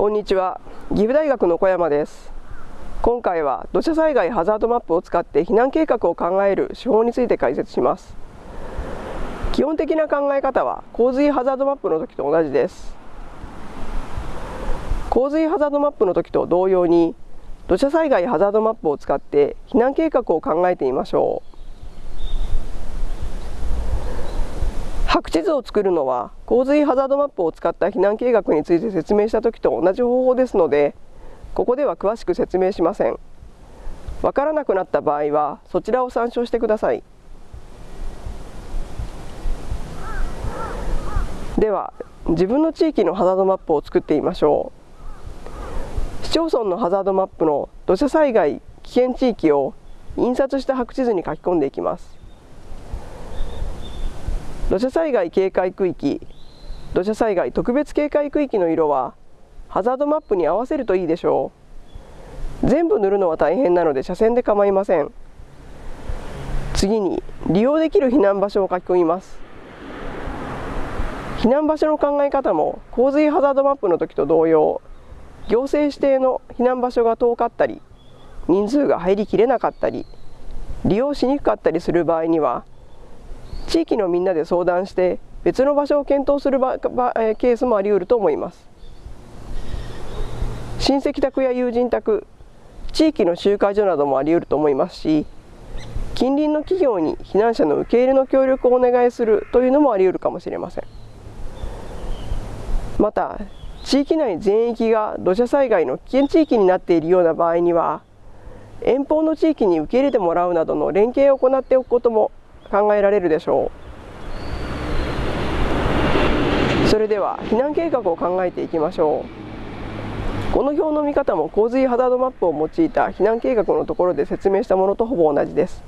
こんにちは。岐阜大学の小山です。今回は土砂災害ハザードマップを使って避難計画を考える手法について解説します。基本的な考え方は洪水ハザードマップの時と同じです。洪水ハザードマップの時と同様に土砂災害ハザードマップを使って避難計画を考えてみましょう。白地図を作るのは洪水ハザードマップを使った避難計画について説明した時と同じ方法ですのでここでは詳しく説明しません。わからなくなった場合はそちらを参照してください。では自分の地域のハザードマップを作ってみましょう。市町村のハザードマップの土砂災害危険地域を印刷した白地図に書き込んでいきます。土砂災害警戒区域土砂災害特別警戒区域の色はハザードマップに合わせるといいでしょう。全部塗るのは大変なので斜線で構いません。次に利用できる避難場所を書き込みます。避難場所の考え方も洪水ハザードマップの時と同様行政指定の避難場所が遠かったり人数が入りきれなかったり利用しにくかったりする場合には地域のみんなで相談して別の場所を検討するケースもあり得ると思います。親戚宅や友人宅地域の集会所などもあり得ると思いますし近隣の企業に避難者の受け入れの協力をお願いするというのもあり得るかもしれません。また地域内全域が土砂災害の危険地域になっているような場合には遠方の地域に受け入れてもらうなどの連携を行っておくことも考えられるでしょう。それでは避難計画を考えていきましょう。この表の見方も洪水ハザードマップを用いた避難計画のところで説明したものとほぼ同じです。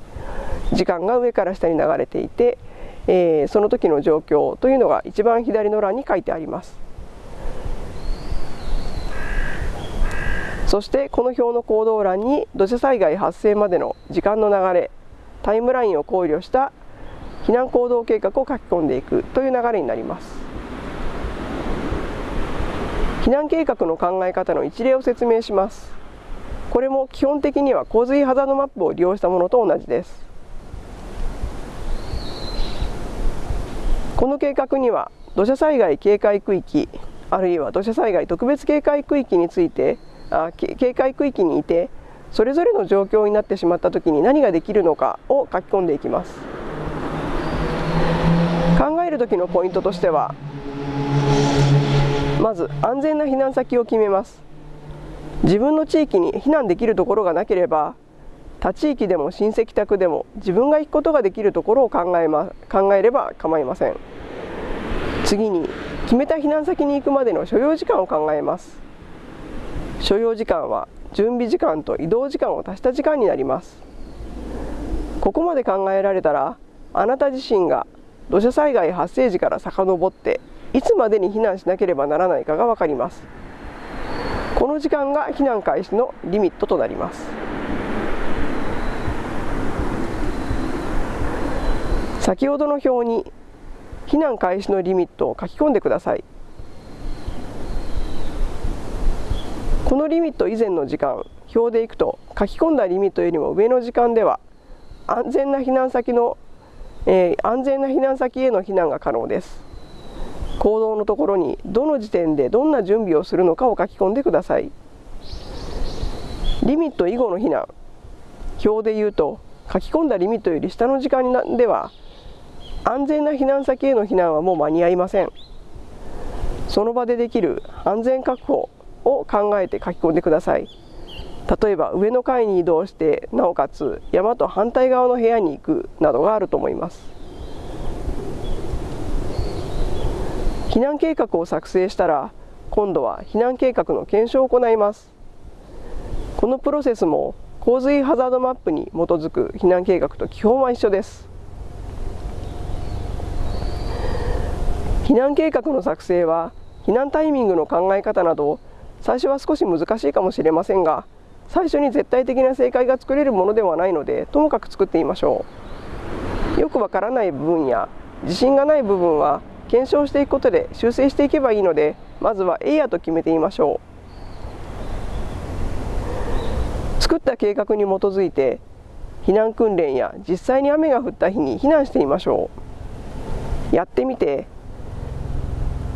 時間が上から下に流れていて、えー、その時の状況というのが一番左の欄に書いてあります。そしてこの表の行動欄に土砂災害発生までの時間の流れタイムラインを考慮した避難行動計画を書き込んでいくという流れになります。避難計画の考え方の一例を説明します。これも基本的には洪水ハザードマップを利用したものと同じです。この計画には土砂災害警戒区域あるいは土砂災害特別警戒区域についてあ警戒区域にいてそれぞれの状況になってしまった時に何ができるのかを書き込んでいきます。考える時のポイントとしてはまず安全な避難先を決めます。自分の地域に避難できるところがなければ他地域でも親戚宅でも自分が行くことができるところを考え,、ま、考えれば構いません。次に決めた避難先に行くまでの所要時間を考えます。所要時間は準備時間と移動時間を足した時間になります。ここまで考えられたらあなた自身が土砂災害発生時から遡っていつまでに避難しなければならないかが分かります。この時間が避難開始のリミットとなります。先ほどの表に避難開始のリミットを書き込んでください。このリミット以前の時間表でいくと書き込んだリミットよりも上の時間では安全な避難先の、えー、安全な避難先への避難が可能です。行動のところにどの時点でどんな準備をするのかを書き込んでください。リミット以後の避難表で言うと書き込んだリミットより下の時間では安全な避難先への避難はもう間に合いません。その場でできる安全確保を考えて書き込んでください。例えば上の階に移動してなおかつ山と反対側の部屋に行くなどがあると思います。避難計画を作成したら今度は避難計画の検証を行います。このプロセスも洪水ハザードマップに基づく避難計画と基本は一緒です。避難計画の作成は避難タイミングの考え方など最初は少し難しいかもしれませんが最初に絶対的な正解が作れるものではないのでともかく作ってみましょう。よくわからない部分や自信がない部分は検証していくことで修正していけばいいのでまずは A やと決めてみましょう。作った計画に基づいて避難訓練や実際に雨が降った日に避難してみましょう。やってみて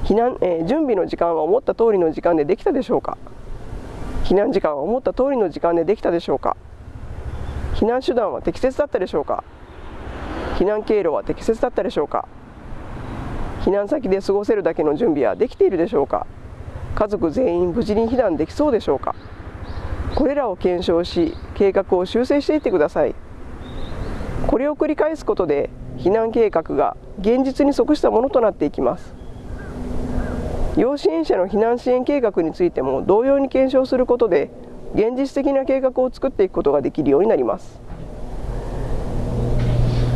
避難、えー、準備の時間は思った通りの時間でできたでしょうか？避難時間は思った通りの時間でできたでしょうか？避難手段は適切だったでしょうか？避難経路は適切だったでしょうか？避難先で過ごせるだけの準備はできているでしょうか？家族全員無事に避難できそうでしょうか？これらを検証し計画を修正していってください。これを繰り返すことで避難計画が現実に即したものとなっていきます。要支援者の避難支援計画についても同様に検証することで現実的な計画を作っていくことができるようになります。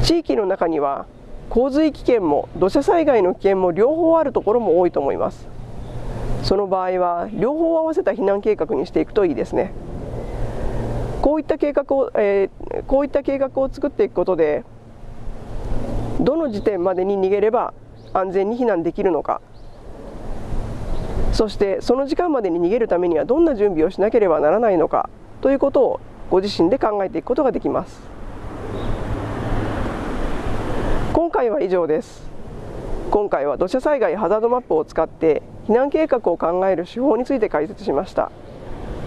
地域の中には洪水危険も土砂災害の危険も両方あるところも多いと思います。その場合は両方合わせた避難計画にしていくといいですね。こういった計画を、えー、こういった計画を作っていくことでどの時点までに逃げれば安全に避難できるのか。そしてその時間までに逃げるためにはどんな準備をしなければならないのかということをご自身で考えていくことができます。今回は以上です。今回は土砂災害ハザードマップを使って避難計画を考える手法について解説しました。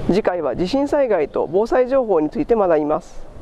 次回は地震災害と防災情報について学びます。